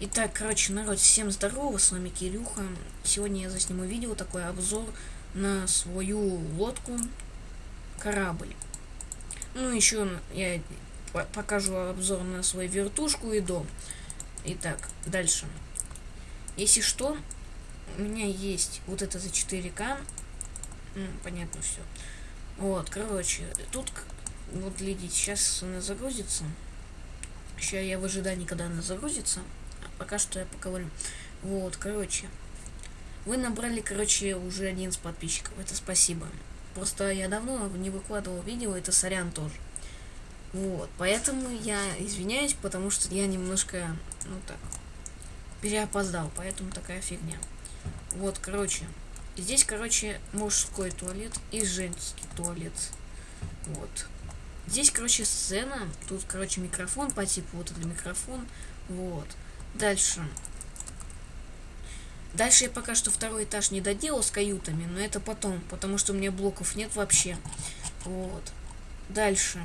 Итак, короче, народ, всем здорово, с вами Кирюха. Сегодня я засниму видео, такой обзор на свою лодку, корабль. Ну, еще я покажу обзор на свою вертушку и дом. Итак, дальше. Если что, у меня есть вот это за 4К. Ну, понятно все. Вот, короче, тут, вот глядите, сейчас она загрузится. Сейчас я в ожидании, когда она загрузится пока что я поговорю. Вот, короче. Вы набрали, короче, уже один с подписчиков. Это спасибо. Просто я давно не выкладывал видео, это сорян тоже. Вот, поэтому я извиняюсь, потому что я немножко, ну так, переопоздал, поэтому такая фигня. Вот, короче, здесь, короче, мужской туалет и женский туалет. Вот. Здесь, короче, сцена, тут, короче, микрофон по типу, вот это микрофон, вот. Дальше. Дальше я пока что второй этаж не доделал с каютами, но это потом, потому что у меня блоков нет вообще. Вот. Дальше.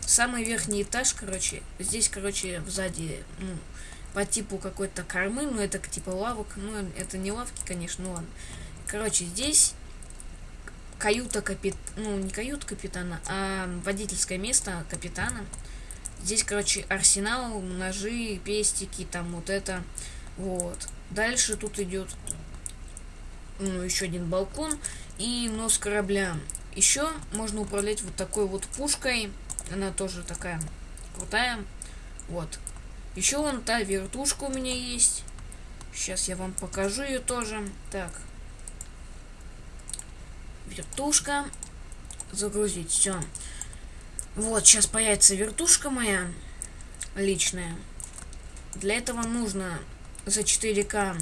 Самый верхний этаж, короче, здесь, короче, сзади, ну, по типу какой-то кормы, ну, это типа лавок, ну, это не лавки, конечно, ну, ладно. Короче, здесь каюта капит... ну, не каюта капитана, а водительское место капитана. Здесь, короче, арсенал, ножи, пестики, там вот это. Вот. Дальше тут идет ну, еще один балкон и нос корабля. Еще можно управлять вот такой вот пушкой. Она тоже такая крутая. Вот. Еще вон та вертушка у меня есть. Сейчас я вам покажу ее тоже. Так. Вертушка. Загрузить. Все. Вот, сейчас появится вертушка моя личная. Для этого нужно за 4К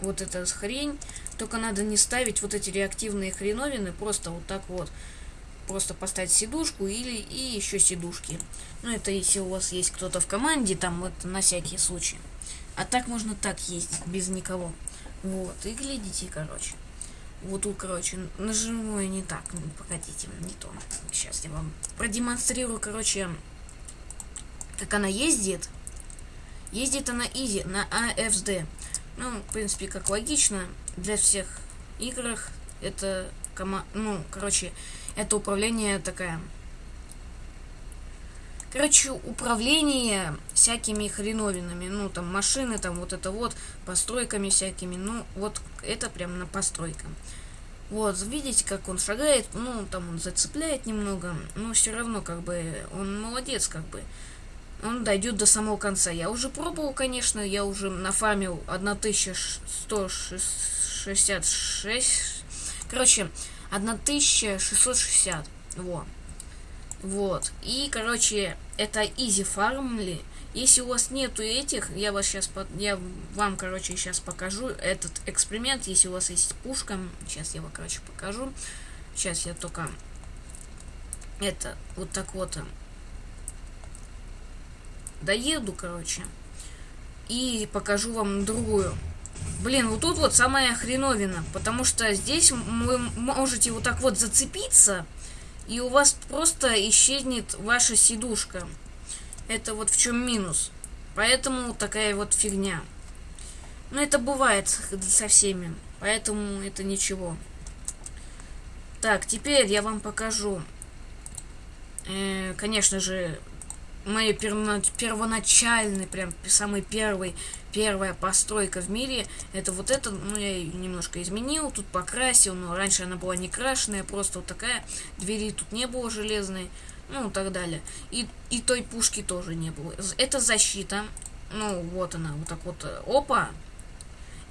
вот эта хрень. Только надо не ставить вот эти реактивные хреновины, просто вот так вот. Просто поставить сидушку или и еще сидушки. Ну, это если у вас есть кто-то в команде, там вот на всякий случай. А так можно так ездить, без никого. Вот, и глядите, короче. Вот тут, короче, нажиму я не так. Ну, погодите, не то. Сейчас я вам продемонстрирую, короче, как она ездит. Ездит она изи на AFSD. Ну, в принципе, как логично, для всех играх это. Ну, короче, это управление такая Короче, управление всякими хреновинами, ну, там, машины, там, вот это вот, постройками всякими, ну, вот, это прям на постройкам. Вот, видите, как он шагает, ну, там он зацепляет немного, но все равно, как бы, он молодец, как бы. Он дойдет до самого конца. Я уже пробовал, конечно, я уже нафармил 1166, короче, 1660, вот. Вот. И, короче, это easy farmли. Если у вас нету этих, я вас сейчас, я вам, короче, сейчас покажу этот эксперимент. Если у вас есть пушка, сейчас я его, короче, покажу. Сейчас я только это вот так вот э, доеду, короче, и покажу вам другую. Блин, вот тут вот самая хреновина, потому что здесь вы можете вот так вот зацепиться, и у вас просто исчезнет ваша сидушка. Это вот в чем минус. Поэтому такая вот фигня. Но это бывает со всеми, поэтому это ничего. Так, теперь я вам покажу, э, конечно же, моей первоначальной, прям самый первый, первая постройка в мире, это вот это, ну, я ее немножко изменил, тут покрасил, но раньше она была не крашеная, просто вот такая, двери тут не было железной, ну, так далее. И, и той пушки тоже не было. Это защита, ну, вот она, вот так вот, опа.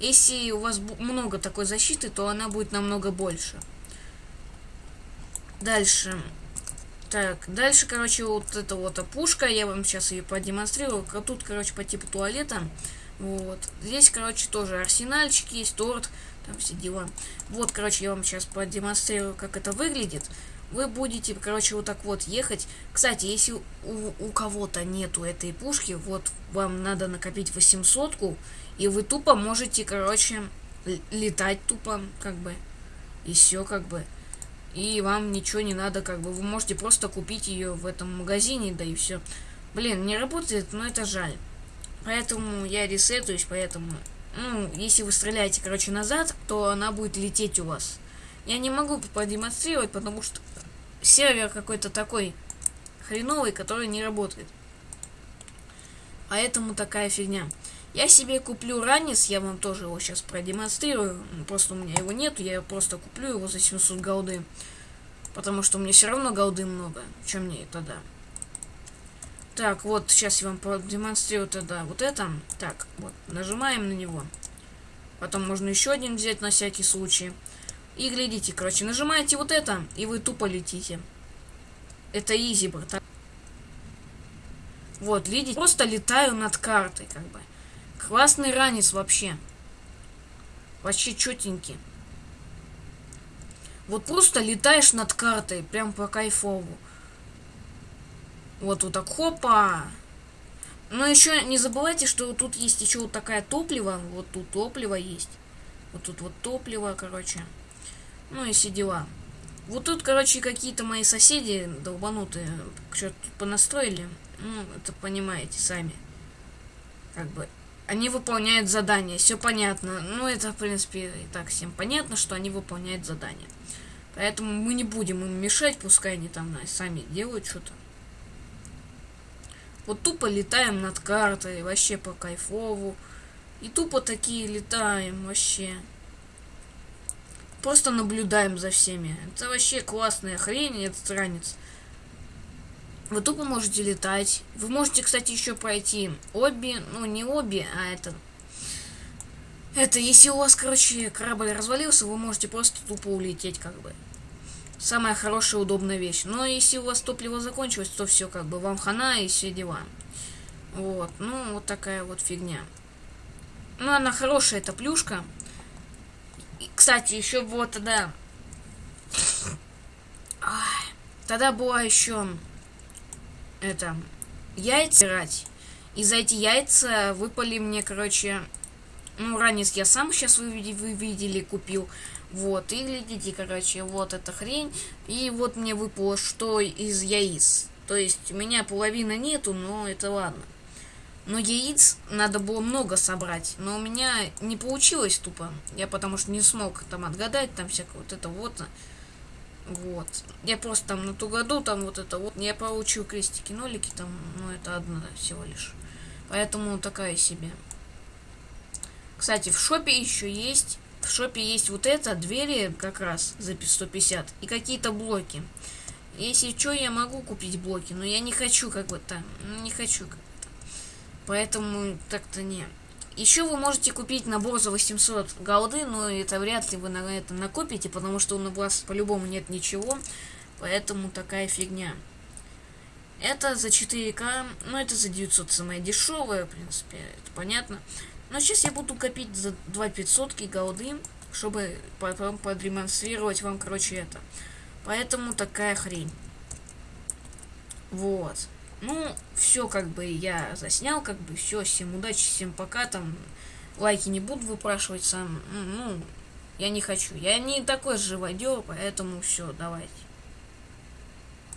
Если у вас много такой защиты, то она будет намного больше. Дальше. Так, дальше, короче, вот эта вот пушка, я вам сейчас ее продемонстрирую. Тут, короче, по типу туалета. Вот. Здесь, короче, тоже арсенальчик есть, торт, там все дела. Вот, короче, я вам сейчас продемонстрирую, как это выглядит. Вы будете, короче, вот так вот ехать. Кстати, если у, у кого-то нету этой пушки, вот вам надо накопить 800 и вы тупо можете, короче, летать тупо, как бы. И все, как бы и вам ничего не надо, как бы вы можете просто купить ее в этом магазине, да и все. Блин, не работает, но это жаль. Поэтому я ресетуюсь, поэтому... Ну, если вы стреляете, короче, назад, то она будет лететь у вас. Я не могу продемонстрировать, потому что сервер какой-то такой хреновый, который не работает. Поэтому такая фигня. Я себе куплю ранец, я вам тоже его сейчас продемонстрирую. Просто у меня его нету, я просто куплю его за 700 голды. Потому что меня все равно голды много. Чем мне тогда? Так, вот, сейчас я вам продемонстрирую тогда вот это. Так, вот, нажимаем на него. Потом можно еще один взять на всякий случай. И глядите, короче, нажимаете вот это, и вы тупо летите. Это изи, братан. Вот, видите, просто летаю над картой, как бы. Классный ранец вообще. Вообще четенький. Вот просто летаешь над картой, прям по кайфову. Вот вот так, хопа. Но еще не забывайте, что тут есть еще вот такая топливо. Вот тут топливо есть. Вот тут вот топливо, короче. Ну и все дела. Вот тут, короче, какие-то мои соседи долбанутые что-то понастроили. Ну, это понимаете сами. Как бы. Они выполняют задание, все понятно. Ну, это, в принципе, и так всем понятно, что они выполняют задание. Поэтому мы не будем им мешать, пускай они там сами делают что-то. Вот тупо летаем над картой, вообще по кайфову. И тупо такие летаем вообще. Просто наблюдаем за всеми. Это вообще классная хрень, этот ранец. Вы тупо можете летать. Вы можете, кстати, еще пройти обе, ну не обе, а это... Это, если у вас, короче, корабль развалился, вы можете просто тупо улететь, как бы. Самая хорошая, удобная вещь. Но если у вас топливо закончилось, то все, как бы, вам хана и все дела. Вот, ну, вот такая вот фигня. Ну, она хорошая, эта плюшка. И, кстати, еще вот тогда... Тогда была еще это, яйца брать. И за эти яйца выпали мне, короче, ну, ранец я сам сейчас вы, вы видели, купил. Вот, и глядите, короче, вот эта хрень. И вот мне выпало что из яиц. То есть у меня половины нету, но это ладно. Но яиц надо было много собрать. Но у меня не получилось тупо. Я потому что не смог там отгадать, там всякое вот это вот. Вот. Я просто там на ту году, там вот это вот. Я получил крестики, нолики, там, ну это одна всего лишь. Поэтому такая себе. Кстати, в шопе еще есть. В шопе есть вот это, двери как раз за 150. И какие-то блоки. Если что, я могу купить блоки, но я не хочу как бы там. Не хочу как то Поэтому так-то не. Еще вы можете купить набор за 800 голды, но это вряд ли вы на это накопите, потому что у вас по-любому нет ничего, поэтому такая фигня. Это за 4К, ну это за 900 самое дешевое, в принципе, это понятно. Но сейчас я буду копить за 2500 голды, чтобы потом продемонстрировать вам, короче, это. Поэтому такая хрень. Вот. Ну, все как бы я заснял, как бы все, всем удачи, всем пока, там, лайки не буду выпрашивать сам, ну, я не хочу, я не такой живодер, поэтому все, давайте.